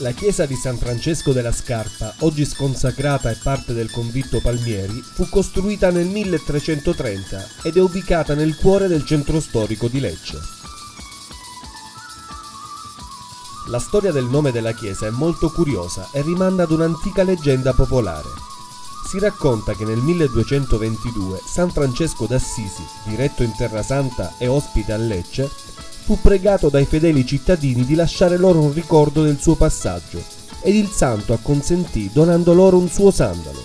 La chiesa di San Francesco della Scarpa, oggi sconsacrata e parte del convitto Palmieri, fu costruita nel 1330 ed è ubicata nel cuore del centro storico di Lecce. La storia del nome della chiesa è molto curiosa e rimanda ad un'antica leggenda popolare. Si racconta che nel 1222 San Francesco d'Assisi, diretto in Terra Santa e ospite a Lecce, fu pregato dai fedeli cittadini di lasciare loro un ricordo del suo passaggio ed il santo acconsentì donando loro un suo sandalo.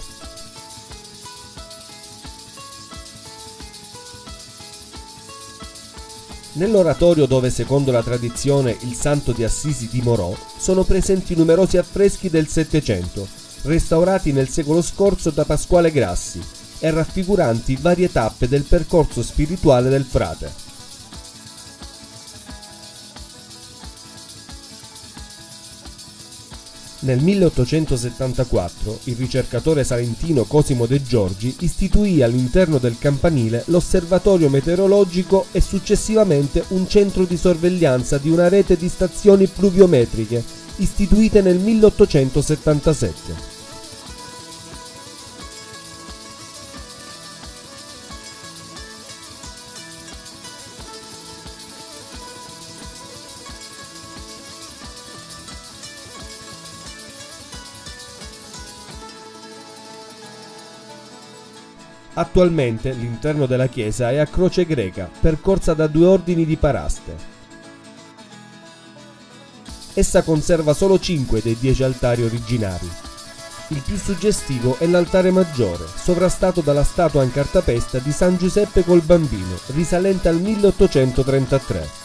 Nell'oratorio dove secondo la tradizione il santo di Assisi dimorò sono presenti numerosi affreschi del Settecento, restaurati nel secolo scorso da Pasquale Grassi e raffiguranti varie tappe del percorso spirituale del frate. Nel 1874 il ricercatore salentino Cosimo De Giorgi istituì all'interno del campanile l'osservatorio meteorologico e successivamente un centro di sorveglianza di una rete di stazioni pluviometriche istituite nel 1877. Attualmente l'interno della chiesa è a croce greca, percorsa da due ordini di paraste. Essa conserva solo 5 dei 10 altari originari. Il più suggestivo è l'altare maggiore, sovrastato dalla statua in cartapesta di San Giuseppe col bambino, risalente al 1833.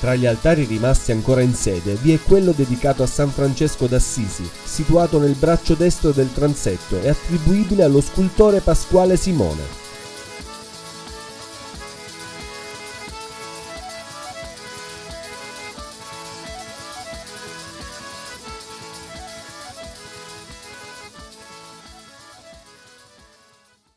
Tra gli altari rimasti ancora in sede vi è quello dedicato a San Francesco d'Assisi, situato nel braccio destro del transetto e attribuibile allo scultore Pasquale Simone.